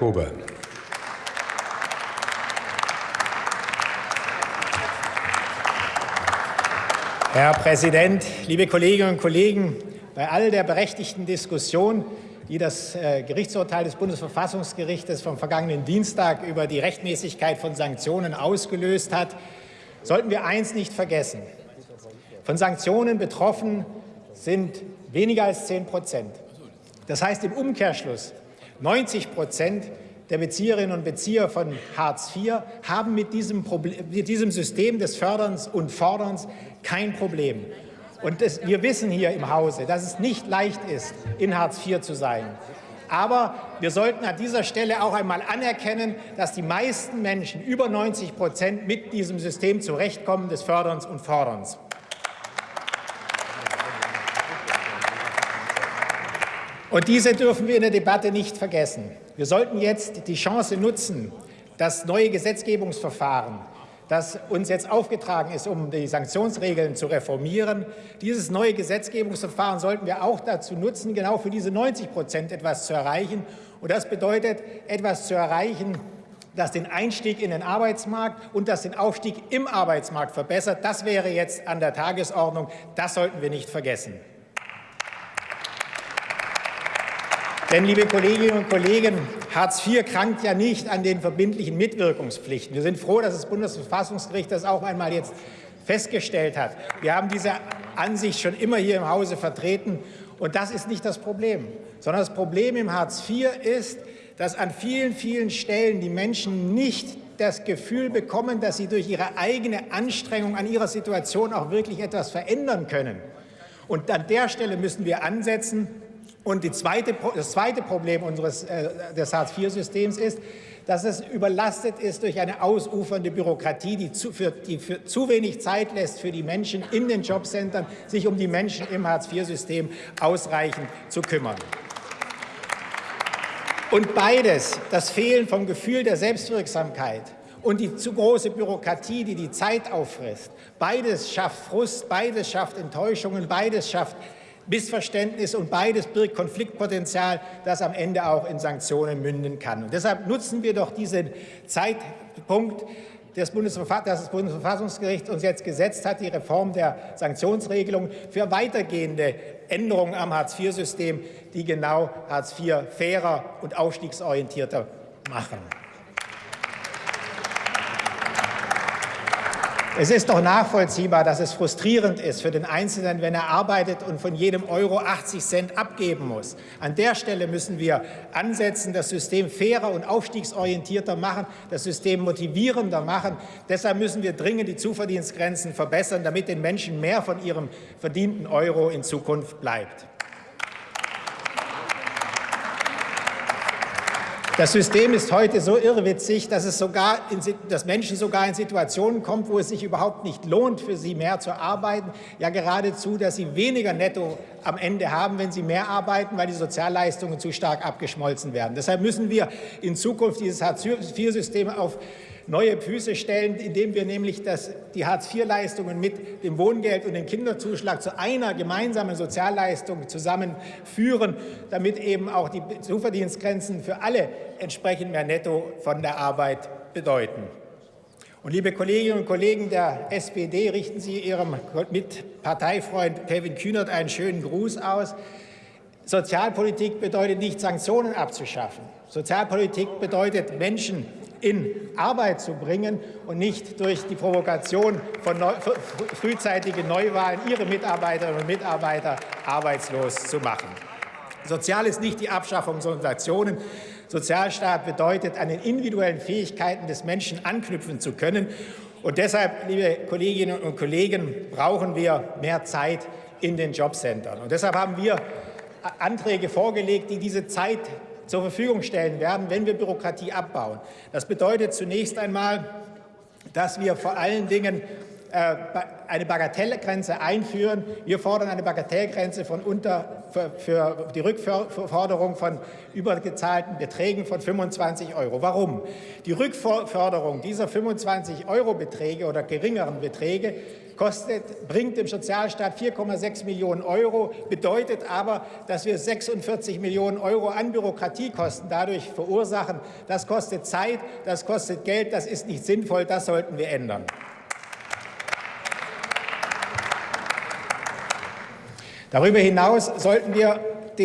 Kober. Herr Präsident, liebe Kolleginnen und Kollegen! Bei all der berechtigten Diskussion, die das äh, Gerichtsurteil des Bundesverfassungsgerichtes vom vergangenen Dienstag über die Rechtmäßigkeit von Sanktionen ausgelöst hat, sollten wir eins nicht vergessen. Von Sanktionen betroffen sind weniger als 10 Prozent. Das heißt im Umkehrschluss, 90 Prozent der Bezieherinnen und Bezieher von Hartz IV haben mit diesem, Problem, mit diesem System des Förderns und Forderns kein Problem. Und das, wir wissen hier im Hause, dass es nicht leicht ist, in Hartz IV zu sein. Aber wir sollten an dieser Stelle auch einmal anerkennen, dass die meisten Menschen, über 90 Prozent, mit diesem System zurechtkommen des Förderns und Forderns. Und diese dürfen wir in der Debatte nicht vergessen. Wir sollten jetzt die Chance nutzen, das neue Gesetzgebungsverfahren, das uns jetzt aufgetragen ist, um die Sanktionsregeln zu reformieren. Dieses neue Gesetzgebungsverfahren sollten wir auch dazu nutzen, genau für diese 90 Prozent etwas zu erreichen. Und das bedeutet, etwas zu erreichen, das den Einstieg in den Arbeitsmarkt und das den Aufstieg im Arbeitsmarkt verbessert. Das wäre jetzt an der Tagesordnung. Das sollten wir nicht vergessen. Denn, liebe Kolleginnen und Kollegen, Hartz IV krankt ja nicht an den verbindlichen Mitwirkungspflichten. Wir sind froh, dass das Bundesverfassungsgericht das auch einmal jetzt festgestellt hat. Wir haben diese Ansicht schon immer hier im Hause vertreten. Und das ist nicht das Problem, sondern das Problem im Hartz IV ist, dass an vielen, vielen Stellen die Menschen nicht das Gefühl bekommen, dass sie durch ihre eigene Anstrengung an ihrer Situation auch wirklich etwas verändern können. Und an der Stelle müssen wir ansetzen. Und zweite, das zweite Problem unseres, äh, des Hartz-IV-Systems ist, dass es überlastet ist durch eine ausufernde Bürokratie, die, zu, für, die für zu wenig Zeit lässt für die Menschen in den Jobcentern, sich um die Menschen im Hartz-IV-System ausreichend zu kümmern. Und beides, das Fehlen vom Gefühl der Selbstwirksamkeit und die zu große Bürokratie, die die Zeit auffrisst, beides schafft Frust, beides schafft Enttäuschungen, beides schafft Missverständnis und beides birgt Konfliktpotenzial, das am Ende auch in Sanktionen münden kann. Und deshalb nutzen wir doch diesen Zeitpunkt, das, das Bundesverfassungsgericht uns jetzt gesetzt hat, die Reform der Sanktionsregelung für weitergehende Änderungen am Hartz-IV-System, die genau Hartz IV fairer und aufstiegsorientierter machen. Es ist doch nachvollziehbar, dass es frustrierend ist für den Einzelnen, wenn er arbeitet und von jedem Euro 80 Cent abgeben muss. An der Stelle müssen wir ansetzen, das System fairer und aufstiegsorientierter machen, das System motivierender machen. Deshalb müssen wir dringend die Zuverdienstgrenzen verbessern, damit den Menschen mehr von ihrem verdienten Euro in Zukunft bleibt. Das System ist heute so irrwitzig, dass, es sogar in, dass Menschen sogar in Situationen kommen, wo es sich überhaupt nicht lohnt, für sie mehr zu arbeiten. Ja, geradezu, dass sie weniger netto am Ende haben, wenn sie mehr arbeiten, weil die Sozialleistungen zu stark abgeschmolzen werden. Deshalb müssen wir in Zukunft dieses Hartz-IV-System auf neue Füße stellen, indem wir nämlich das, die Hartz-IV-Leistungen mit dem Wohngeld und dem Kinderzuschlag zu einer gemeinsamen Sozialleistung zusammenführen, damit eben auch die Zuverdienstgrenzen für alle entsprechend mehr Netto von der Arbeit bedeuten. Und liebe Kolleginnen und Kollegen der SPD, richten Sie Ihrem Mitparteifreund Kevin Kühnert einen schönen Gruß aus. Sozialpolitik bedeutet nicht, Sanktionen abzuschaffen. Sozialpolitik bedeutet, Menschen in Arbeit zu bringen und nicht durch die Provokation von neu, frühzeitigen Neuwahlen ihre Mitarbeiterinnen und Mitarbeiter arbeitslos zu machen. Sozial ist nicht die Abschaffung von Sanktionen. Sozialstaat bedeutet, an den individuellen Fähigkeiten des Menschen anknüpfen zu können. Und deshalb, liebe Kolleginnen und Kollegen, brauchen wir mehr Zeit in den Jobcentern. Und deshalb haben wir Anträge vorgelegt, die diese Zeit zur Verfügung stellen werden, wenn wir Bürokratie abbauen. Das bedeutet zunächst einmal, dass wir vor allen Dingen eine Bagatellgrenze einführen. Wir fordern eine Bagatellgrenze von unter, für, für die Rückforderung von übergezahlten Beträgen von 25 Euro. Warum? Die Rückforderung dieser 25 Euro Beträge oder geringeren Beträge kostet, bringt dem Sozialstaat 4,6 Millionen Euro, bedeutet aber, dass wir 46 Millionen Euro an Bürokratiekosten dadurch verursachen. Das kostet Zeit, das kostet Geld, das ist nicht sinnvoll, das sollten wir ändern. Darüber hinaus sollten wir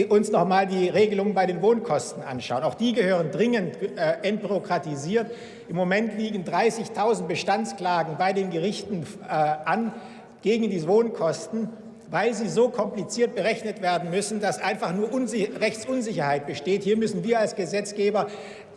uns noch mal die Regelungen bei den Wohnkosten anschauen. Auch die gehören dringend äh, entbürokratisiert. Im Moment liegen 30.000 Bestandsklagen bei den Gerichten äh, an gegen die Wohnkosten, weil sie so kompliziert berechnet werden müssen, dass einfach nur Unsi Rechtsunsicherheit besteht. Hier müssen wir als Gesetzgeber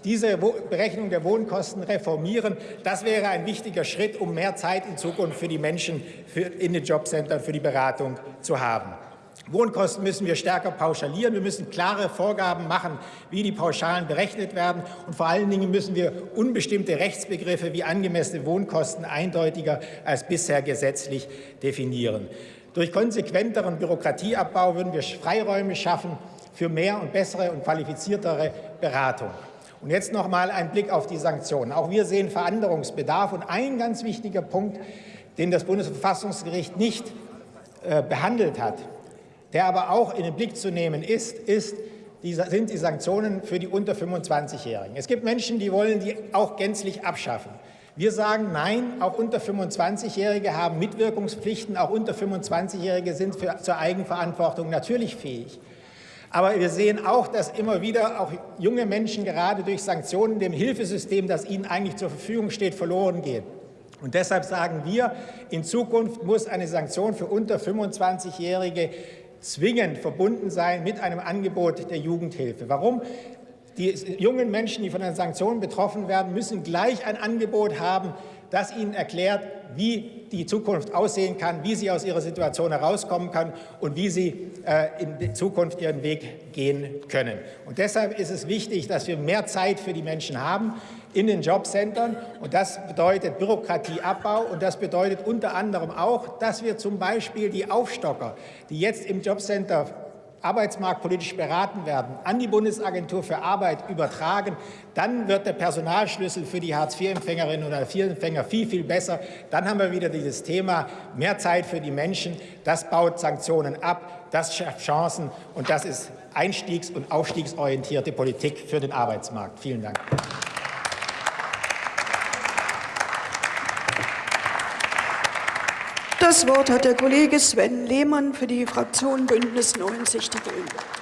diese Berechnung der Wohnkosten reformieren. Das wäre ein wichtiger Schritt, um mehr Zeit in Zukunft für die Menschen für in den Jobcentern für die Beratung zu haben. Wohnkosten müssen wir stärker pauschalieren. Wir müssen klare Vorgaben machen, wie die Pauschalen berechnet werden. Und vor allen Dingen müssen wir unbestimmte Rechtsbegriffe wie angemessene Wohnkosten eindeutiger als bisher gesetzlich definieren. Durch konsequenteren Bürokratieabbau würden wir Freiräume schaffen für mehr und bessere und qualifiziertere Beratung. Und jetzt noch mal ein Blick auf die Sanktionen. Auch wir sehen Veränderungsbedarf. Und ein ganz wichtiger Punkt, den das Bundesverfassungsgericht nicht äh, behandelt hat, der aber auch in den Blick zu nehmen ist, ist die, sind die Sanktionen für die unter 25-Jährigen. Es gibt Menschen, die wollen die auch gänzlich abschaffen. Wir sagen, nein, auch unter 25-Jährige haben Mitwirkungspflichten, auch unter 25-Jährige sind für, zur Eigenverantwortung natürlich fähig. Aber wir sehen auch, dass immer wieder auch junge Menschen gerade durch Sanktionen dem Hilfesystem, das ihnen eigentlich zur Verfügung steht, verloren gehen. Und deshalb sagen wir, in Zukunft muss eine Sanktion für unter 25-Jährige zwingend verbunden sein mit einem Angebot der Jugendhilfe. Warum? Die jungen Menschen, die von den Sanktionen betroffen werden, müssen gleich ein Angebot haben, das ihnen erklärt, wie die Zukunft aussehen kann, wie sie aus ihrer Situation herauskommen kann und wie sie äh, in Zukunft ihren Weg gehen können. Und deshalb ist es wichtig, dass wir mehr Zeit für die Menschen haben in den Jobcentern. Und das bedeutet Bürokratieabbau und das bedeutet unter anderem auch, dass wir zum Beispiel die Aufstocker, die jetzt im Jobcenter arbeitsmarktpolitisch beraten werden, an die Bundesagentur für Arbeit übertragen, dann wird der Personalschlüssel für die Hartz-IV-Empfängerinnen und Hartz-IV-Empfänger viel, viel besser. Dann haben wir wieder dieses Thema mehr Zeit für die Menschen. Das baut Sanktionen ab, das schafft Chancen und das ist einstiegs- und aufstiegsorientierte Politik für den Arbeitsmarkt. Vielen Dank. Das Wort hat der Kollege Sven Lehmann für die Fraktion Bündnis 90 Die Grünen.